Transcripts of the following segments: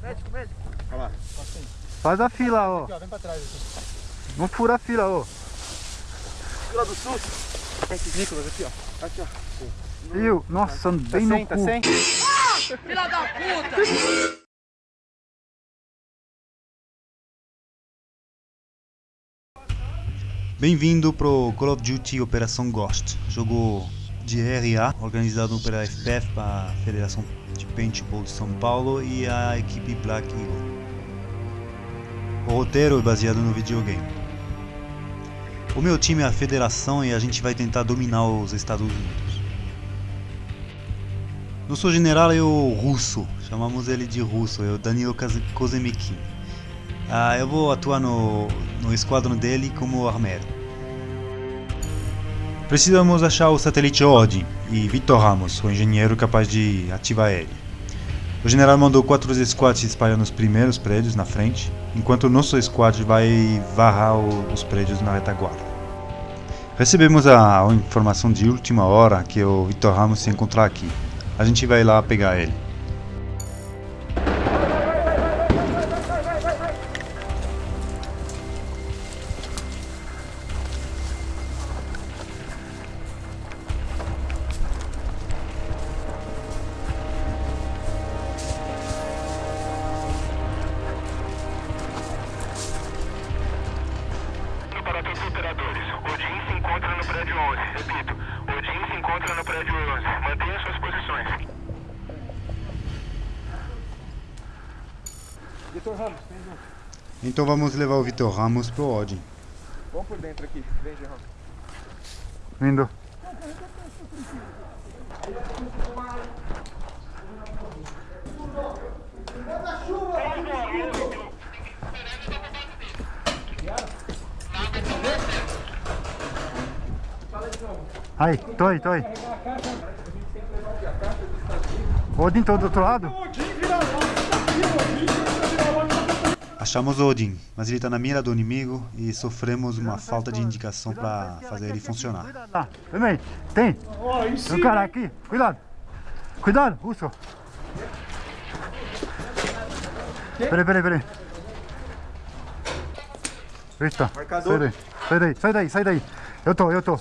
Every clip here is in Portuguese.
Médico, médico. Olha lá. Faz a fila, ó. Aqui, ó, vem pra trás. Aqui. Não fura a fila, ó. Fila do SUS. Esse Nicolas aqui, ó. Aqui, ó. Viu? Nossa, bem Tá no sem, tá cu. sem? Filha da puta! Bem-vindo pro Call of Duty Operação Ghost, jogo de RA organizado pela FPF, a Federação de Paintball de São Paulo e a equipe Black Eagle. O roteiro é baseado no videogame. O meu time é a Federação e a gente vai tentar dominar os Estados Unidos. Nosso general é o Russo, chamamos ele de Russo, é o Kaz- Kozemikin. Ah, eu vou atuar no, no esquadrão dele como armeiro. Precisamos achar o satélite Odin e Vitor Ramos, o engenheiro capaz de ativar ele. O general mandou quatro squads se espalhar nos primeiros prédios na frente, enquanto o nosso squad vai varrar os prédios na retaguarda. Recebemos a, informação de última hora que o Vitor Ramos se encontrar aqui. A gente vai lá pegar ele. Vitor Ramos, vem junto. Então vamos levar o Vitor Ramos pro Odin. Vamos por dentro aqui. Vem, Gerão. Vindo. Aí, tô aí, tô aí. Odin, tô do outro lado? Achamos o Odin, mas ele está na mira do inimigo e sofremos uma falta de indicação para fazer ele funcionar. Lá, vem aí. Tem. Tem um cara aqui. Cuidado. Cuidado, russo. Peraí, peraí, peraí. Eita. Marcador. Sai daí. Sai daí, sai daí, sai daí. Eu tô, eu tô.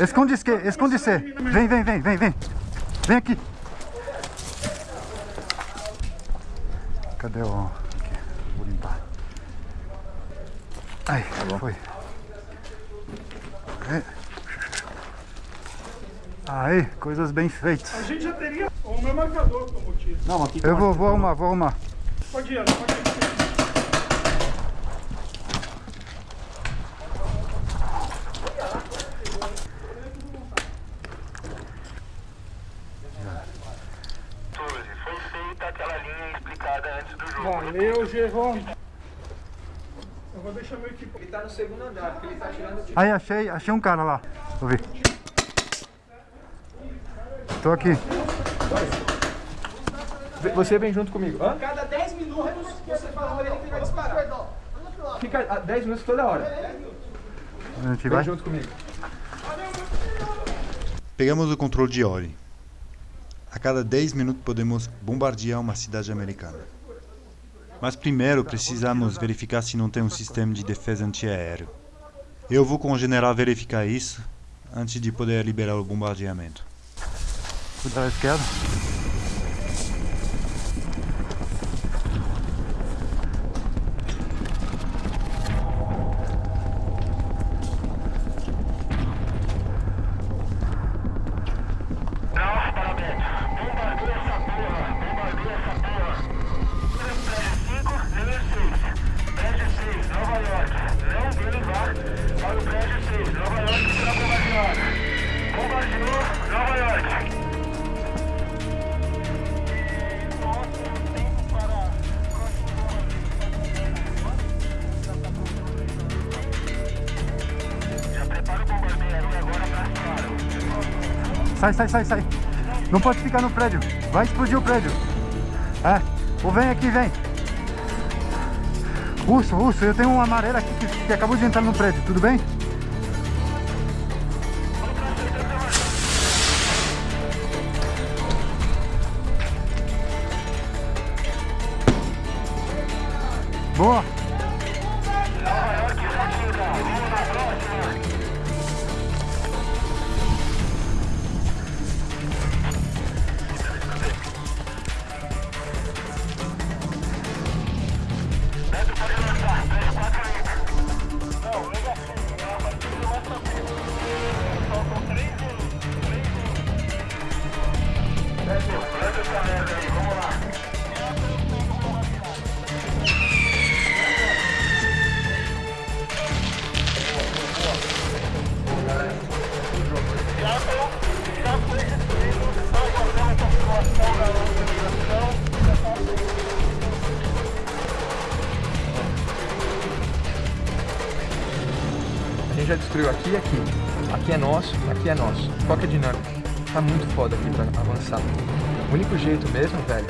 Esconde-se, esconde-se. Vem, vem, vem, vem, vem. Vem aqui. Cadê o... Aqui, vou limpar. Aí, foi. É. Aí, coisas bem feitas. A gente já teria o meu marcador como tiro. Não, aqui Eu vou, vou arrumar, vou arrumar. Pode ir, Ana, pode ir. Suzy, foi feita aquela linha explicada antes do jogo. Valeu, Gerron. Eu vou deixar meu equipe. Ele tá no segundo andar, porque ele tá tirando o tiro. Aí, achei, achei um cara lá. Vou ver. Tô aqui. Você vem junto comigo. Hã? Cada 10 minutos você fala pra ele que ele vai disparar. Fica a 10 minutos toda hora. A gente Vem vai. junto comigo. Pegamos o controle de Ori. A cada 10 minutos podemos bombardear uma cidade americana. Mas primeiro precisamos verificar se não tem um sistema de defesa antiaéreo. Eu vou com o general verificar isso antes de poder liberar o bombardeamento. Cuidado à esquerda. Sai, sai, sai, sai. Não pode ficar no prédio. Vai explodir o prédio. É. Ou vem aqui, vem. Russo, russo, eu tenho um amarelo aqui que, que acabou de entrar no prédio, tudo bem? Aqui é nosso. Qual que é a dinâmica? Tá muito foda aqui pra avançar. O único jeito mesmo, velho,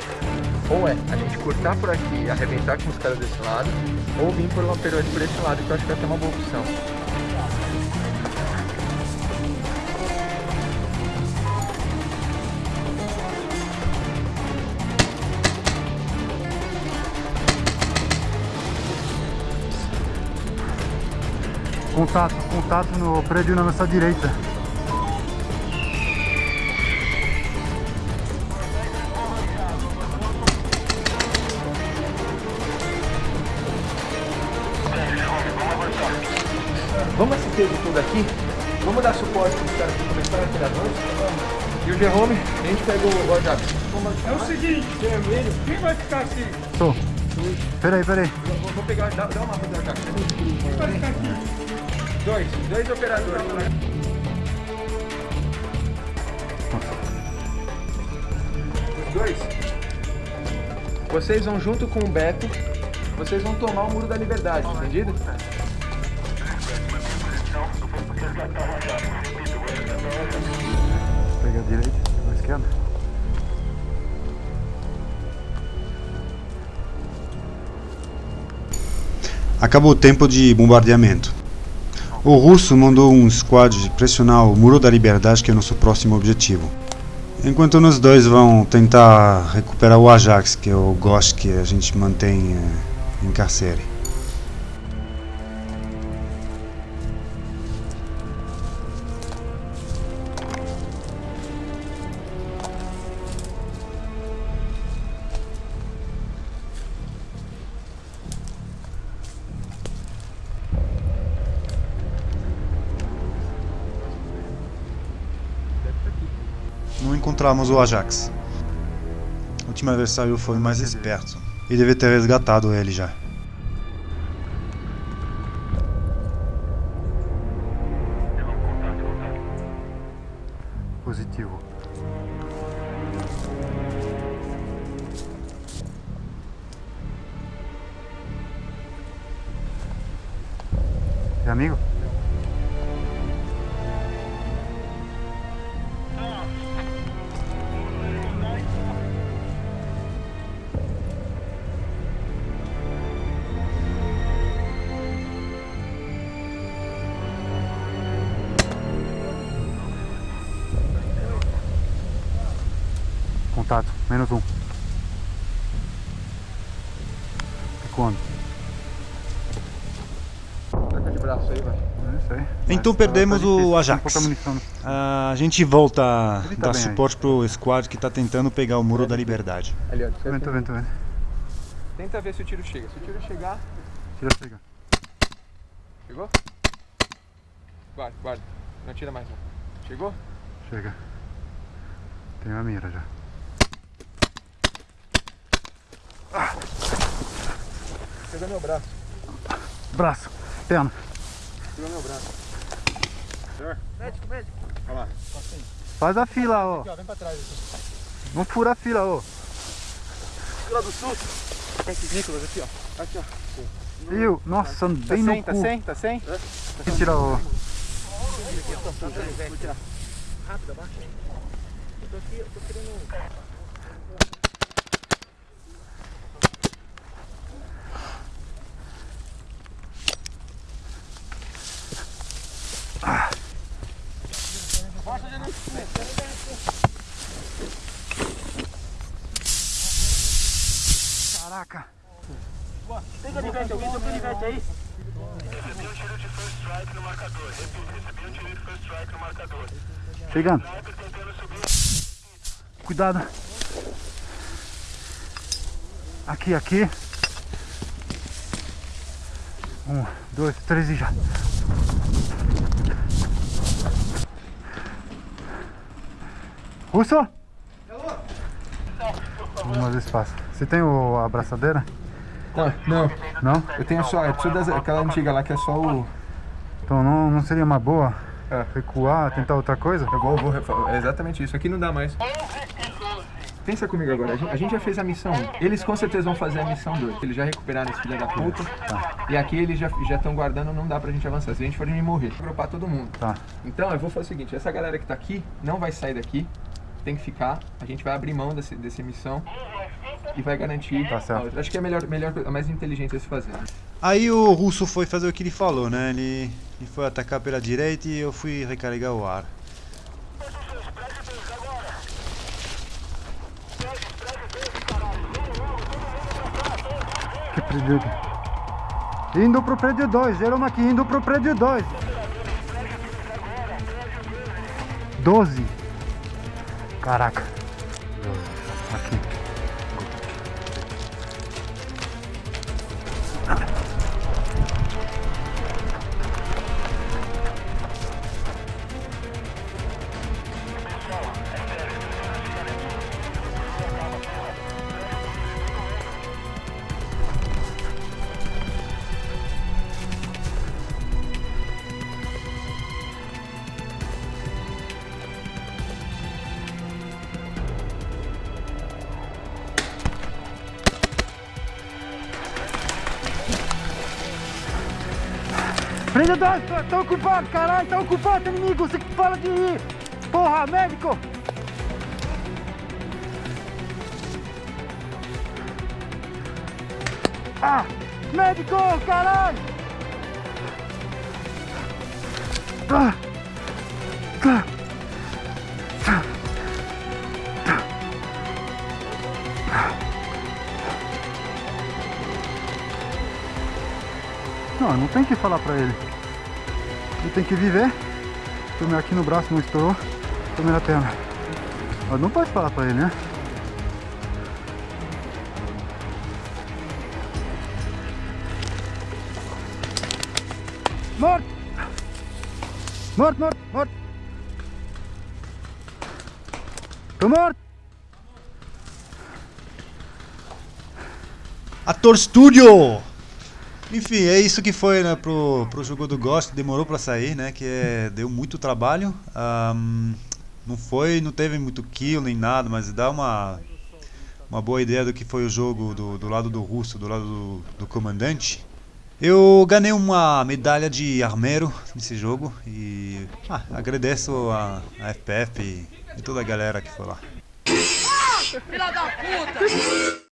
ou é a gente cortar por aqui e arrebentar com os caras desse lado, ou vir por uma peroide por esse lado, que eu acho que vai ter uma boa opção. Contato, contato no prédio na nossa direita. Esse peso todo aqui, vamos dar suporte para os caras que começaram a tirar dois. E o Jerome, a gente pega o Ajax. É o seguinte, Vermelho. quem vai ficar aqui? Tô. Peraí, peraí. Vou, vou pegar, dá, dá uma mapa do Ajax. Quem vai ficar aqui? Dois, dois operadores. Dois. Vocês vão junto com o Beto, vocês vão tomar o Muro da Liberdade, entendido? A direita, pega a esquerda. Acabou o tempo de bombardeamento. O russo mandou um squad pressionar o Muro da Liberdade, que é nosso próximo objetivo. Enquanto nós dois vão tentar recuperar o Ajax, que é o que a gente mantém eh, em carcere. Encontramos o Ajax. O último adversário foi mais esperto e deve ter resgatado ele já. Positivo. É amigo? Contato, menos um. E quando? Troca de braço aí, vai. É isso aí. Então Mas perdemos tá o tem Ajax. né? A gente volta a tá dar bem aí. suporte pro squad que está tentando pegar o Muro da Liberdade. Ali, ó. Tô vendo, tô vendo, tô vendo. Tenta ver se o tiro chega. Se o tiro chegar, Tira, chega. chegou? Guarda, guarda. Não tira mais não. Chegou? Chega. Tenho a mira já. Pegou meu braço. Braço, perna. Pegou meu braço. Médico, médico. Faz a fila, ó. Vem pra trás. Vamos furar a fila, ó. Fila do sul. Esse Nicolas aqui, ó. Aqui, ó. Viu? Nossa, Tá bem no sem, tá cu. sem, tá sem? Quem tira o... Rápido, abaixa aí. Eu tô aqui, eu tô querendo. Caraca. Tem canivete, alguém tem canivete aí? Recebi um tiro de first strike no marcador. Repito, recebi um tiro de first strike no marcador. Chegando. Cuidado. Aqui, aqui. Um, dois, três e já. Russo? Vamos ver se passa. Você tem o, a abraçadeira? Tá, não. Não? Eu tenho só, é preciso das, aquela antiga lá que é só o. Então não, não seria uma boa É. recuar, tentar outra coisa? Eu vou, vou é exatamente isso. Aqui não dá mais. Pensa comigo agora, a gente, a gente já fez a missão 1. Eles com certeza vão fazer a missão 2. Eles já recuperaram esse filho da puta. E aqui eles já estão guardando, não dá pra gente avançar. Se a gente for me morrer, vou agrupar todo mundo. Tá. Então eu vou fazer o seguinte, essa galera que tá aqui não vai sair daqui, tem que ficar. A gente vai abrir mão desse, dessa missão e vai garantir. Tá certo. a. Acho que é melhor, melhor, a mais inteligente a se fazer. Aí o russo foi fazer o que ele falou, né? Ele, ele foi atacar pela direita e eu fui recarregar o ar. Que prédio? Indo pro prédio 2, Jerome aqui, indo pro prédio 2. 12. Caraca. Aqui. Prédio 2, tá, tá ocupado, caralho, tá ocupado, inimigo, você que fala de ir. Porra, médico. Ah, médico, caralho. Ah. Ah. Não, não tem que falar pra ele. Ele tem que viver. Tomei aqui no braço, não estourou. Tomei na perna. Mas não pode falar pra ele, né? Morto! Morto, morto, morto! Tô morto! Ator Studio! Enfim, é isso que foi né, pro, pro jogo do Ghost, demorou pra sair, né? Que é, deu muito trabalho. Ahm, não foi, não teve muito kill nem nada, mas dá uma, uma boa ideia do que foi o jogo do, do lado do russo, do lado do, do comandante. Eu ganhei uma medalha de armeiro nesse jogo e ah, agradeço a, a FPF e, e toda a galera que foi lá. Filha da puta!